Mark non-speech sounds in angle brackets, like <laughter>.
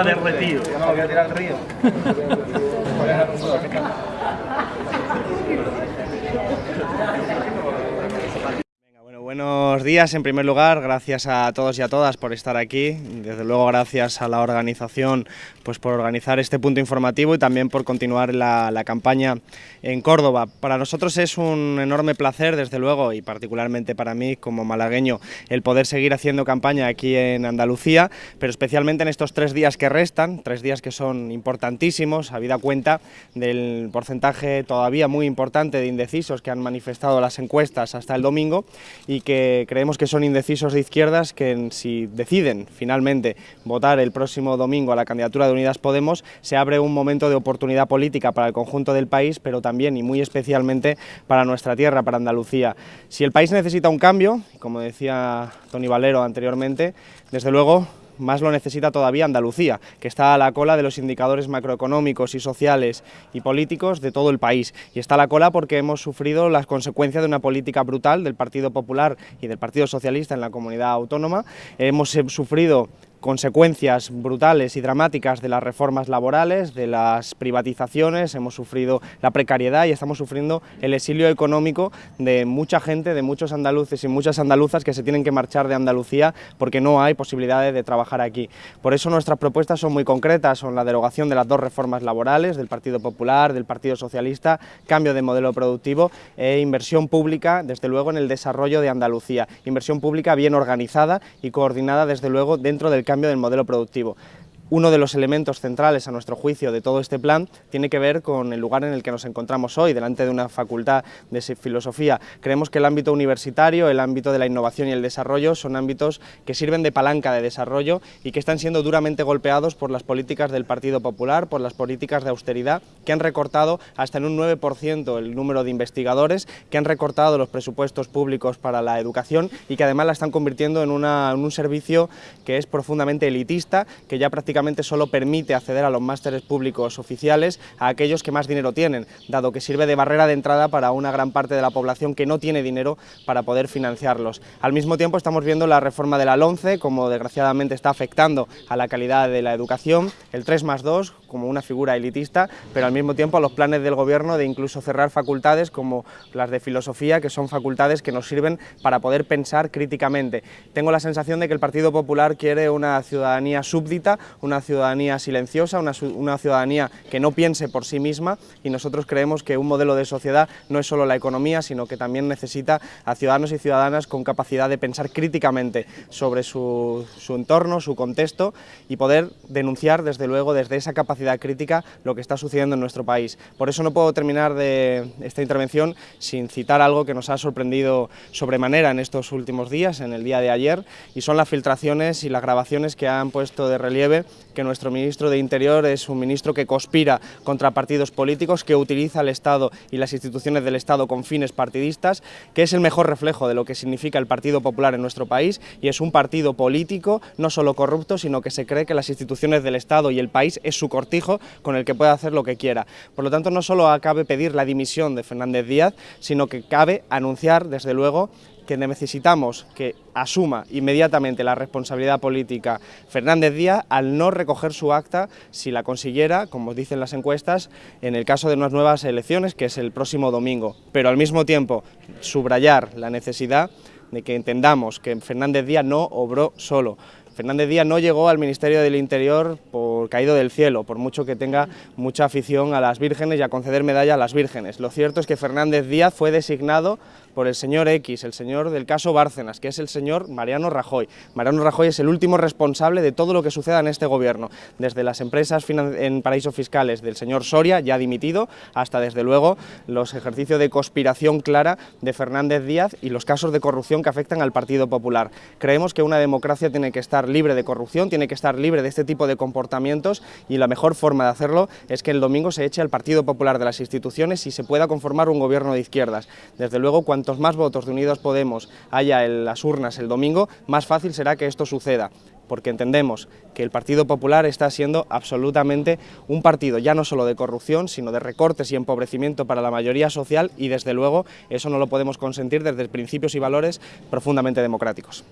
está derretido. No lo voy a tirar al río. <laughs> Buenos días, en primer lugar, gracias a todos y a todas por estar aquí, desde luego gracias a la organización pues por organizar este punto informativo y también por continuar la, la, campaña en Córdoba. Para nosotros es un enorme placer, desde luego, y particularmente para mí como malagueño, el poder seguir haciendo campaña aquí en Andalucía, pero especialmente en estos tres días que restan, tres días que son importantísimos, habida cuenta del porcentaje todavía muy importante de indecisos que han manifestado las encuestas hasta el domingo y que creemos que son indecisos de izquierdas que si deciden finalmente votar el próximo domingo a la candidatura de Unidas Podemos, se abre un momento de oportunidad política para el conjunto del país, pero también y muy especialmente para nuestra tierra, para Andalucía. Si el país necesita un cambio, como decía Tony Valero anteriormente, desde luego más lo necesita todavía Andalucía, que está a la cola de los indicadores macroeconómicos y sociales y políticos de todo el país. Y está a la cola porque hemos sufrido las consecuencias de una política brutal del Partido Popular y del Partido Socialista en la comunidad autónoma. Hemos sufrido consecuencias brutales y dramáticas de las reformas laborales, de las privatizaciones, hemos sufrido la precariedad y estamos sufriendo el exilio económico de mucha gente, de muchos andaluces y muchas andaluzas que se tienen que marchar de Andalucía porque no hay posibilidades de trabajar aquí. Por eso nuestras propuestas son muy concretas, son la derogación de las dos reformas laborales, del Partido Popular, del Partido Socialista, cambio de modelo productivo e inversión pública, desde luego, en el desarrollo de Andalucía. Inversión pública bien organizada y coordinada, desde luego, dentro del cambio del modelo productivo. Uno de los elementos centrales, a nuestro juicio, de todo este plan tiene que ver con el lugar en el que nos encontramos hoy, delante de una facultad de filosofía. Creemos que el ámbito universitario, el ámbito de la innovación y el desarrollo son ámbitos que sirven de palanca de desarrollo y que están siendo duramente golpeados por las políticas del Partido Popular, por las políticas de austeridad, que han recortado hasta en un 9% el número de investigadores, que han recortado los presupuestos públicos para la educación y que además la están convirtiendo en, una, en un servicio que es profundamente elitista, que ya prácticamente solo permite acceder a los másteres públicos oficiales a aquellos que más dinero tienen, dado que sirve de barrera de entrada para una gran parte de la población que no tiene dinero para poder financiarlos. Al mismo tiempo estamos viendo la reforma de la LONCE, como desgraciadamente está afectando a la calidad de la educación, el 3 más 2 como una figura elitista, pero al mismo tiempo a los planes del gobierno de incluso cerrar facultades como las de filosofía, que son facultades que nos sirven para poder pensar críticamente. Tengo la sensación de que el Partido Popular quiere una ciudadanía súbdita, una ciudadanía silenciosa, una, una, ciudadanía que no piense por sí misma y nosotros creemos que un modelo de sociedad no es solo la economía, sino que también necesita a ciudadanos y ciudadanas con capacidad de pensar críticamente sobre su, su entorno, su contexto y poder denunciar desde luego desde esa capacidad crítica lo que está sucediendo en nuestro país. Por eso no puedo terminar de esta intervención sin citar algo que nos ha sorprendido sobremanera en estos últimos días, en el día de ayer, y son las filtraciones y las grabaciones que han puesto de relieve que nuestro ministro de Interior es un ministro que conspira contra partidos políticos, que utiliza el Estado y las instituciones del Estado con fines partidistas, que es el mejor reflejo de lo que significa el Partido Popular en nuestro país y es un partido político, no solo corrupto, sino que se cree que las instituciones del Estado y el país es su con el que puede hacer lo que quiera. Por lo tanto, no solo cabe pedir la dimisión de Fernández Díaz, sino que cabe anunciar, desde luego, que necesitamos que asuma inmediatamente la responsabilidad política Fernández Díaz al no recoger su acta si la consiguiera, como dicen las encuestas, en el caso de unas nuevas elecciones, que es el próximo domingo. Pero al mismo tiempo, subrayar la necesidad de que entendamos que Fernández Díaz no obró solo. Fernández Díaz no llegó al Ministerio del Interior por caído del cielo, por mucho que tenga mucha afición a las vírgenes y a conceder medalla a las vírgenes. Lo cierto es que Fernández Díaz fue designado por el señor X, el señor del caso Bárcenas, que es el señor Mariano Rajoy. Mariano Rajoy es el último responsable de todo lo que suceda en este gobierno, desde las empresas en paraísos fiscales del señor Soria, ya dimitido, hasta desde luego los ejercicios de conspiración clara de Fernández Díaz y los casos de corrupción que afectan al Partido Popular. Creemos que una democracia tiene que estar libre de corrupción, tiene que estar libre de este tipo de comportamientos y la mejor forma de hacerlo es que el domingo se eche al Partido Popular de las instituciones y se pueda conformar un gobierno de izquierdas. Desde luego, cuantos más votos de Unidos Podemos haya en las urnas el domingo, más fácil será que esto suceda porque entendemos que el Partido Popular está siendo absolutamente un partido ya no solo de corrupción, sino de recortes y empobrecimiento para la mayoría social y desde luego eso no lo podemos consentir desde principios y valores profundamente democráticos.